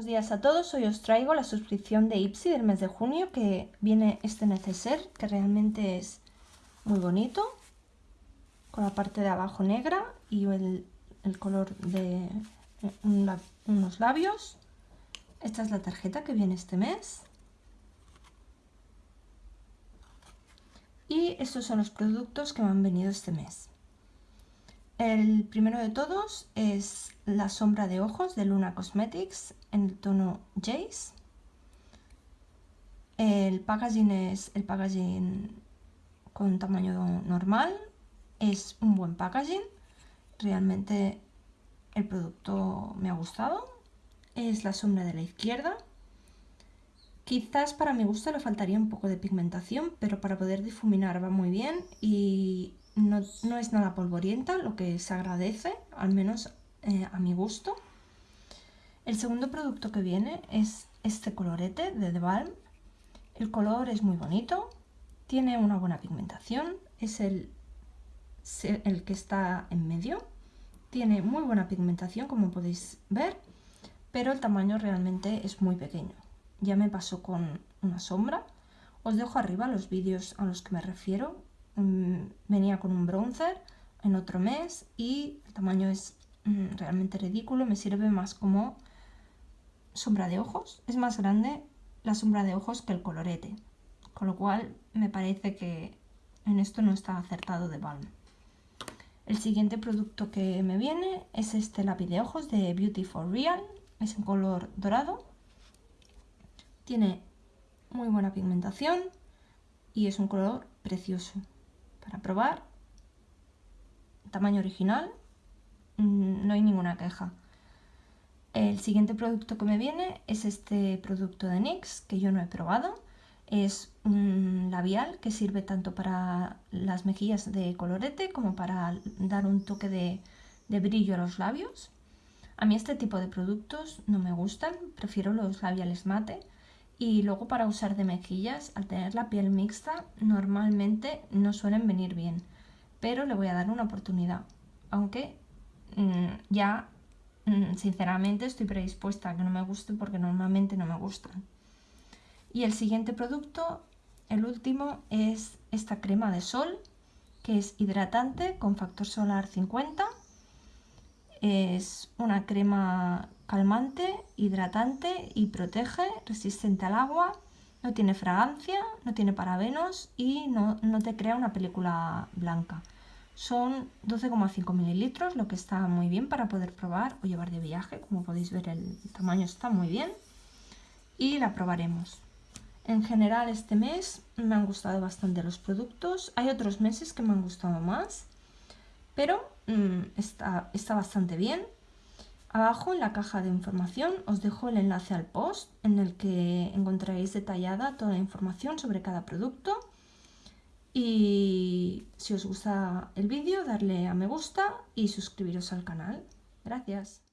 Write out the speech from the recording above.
Buenos días a todos, hoy os traigo la suscripción de Ipsy del mes de junio que viene este neceser que realmente es muy bonito con la parte de abajo negra y el, color de unos labios. Esta es la tarjeta que viene este mes. Y estos son los productos que me han venido este mes el primero de todos es la sombra de ojos de Luna Cosmetics en el tono Jace. El packaging es el packaging con tamaño normal. Es un buen packaging. Realmente el producto me ha gustado. Es la sombra de la izquierda. Quizás para mi gusto le faltaría un poco de pigmentación, pero para poder difuminar va muy bien y no, es nada polvorienta, lo que se agradece, al menos eh, a mi gusto. El segundo producto que viene es este colorete de The Balm. El color es muy bonito, tiene una buena pigmentación, es el, el que está en medio. Tiene muy buena pigmentación, como podéis ver, pero el tamaño realmente es muy pequeño. Ya me pasó con una sombra. Os dejo arriba los vídeos a los que me refiero, Venía con un bronzer en otro mes y el tamaño es mm, realmente ridículo, me sirve más como sombra de ojos. Es más grande la sombra de ojos que el colorete, con lo cual me parece que en esto no está acertado de Balm. El siguiente producto que me viene es este lápiz de ojos de Beauty for Real, es en color dorado. Tiene muy buena pigmentación y es un color precioso para probar. Tamaño original, mm, no hay ninguna queja. El siguiente producto que me viene es este producto de NYX que yo no he probado. Es un labial que sirve tanto para las mejillas de colorete como para dar un toque de, de brillo a los labios. A mí este tipo de productos no me gustan, prefiero los labiales mate y luego para usar de mejillas, al tener la piel mixta, normalmente no suelen venir bien. Pero le voy a dar una oportunidad. Aunque mm, ya, mm, sinceramente, estoy predispuesta a que no me guste porque normalmente no me gustan. Y el siguiente producto, el último, es esta crema de sol, que es hidratante con factor solar 50. Es una crema calmante, hidratante y protege, resistente al agua, no tiene fragancia, no tiene parabenos y no, te crea una película blanca. Son 12,5 mililitros, lo que está muy bien para poder probar o llevar de viaje. Como podéis ver el tamaño está muy bien y la probaremos. En general este mes me han gustado bastante los productos. Hay otros meses que me han gustado más, pero mm, está, está bastante bien. Abajo en la caja de información os dejo el enlace al post en el que encontraréis detallada toda la información sobre cada producto y si os gusta el vídeo darle a me gusta y suscribiros al canal. Gracias.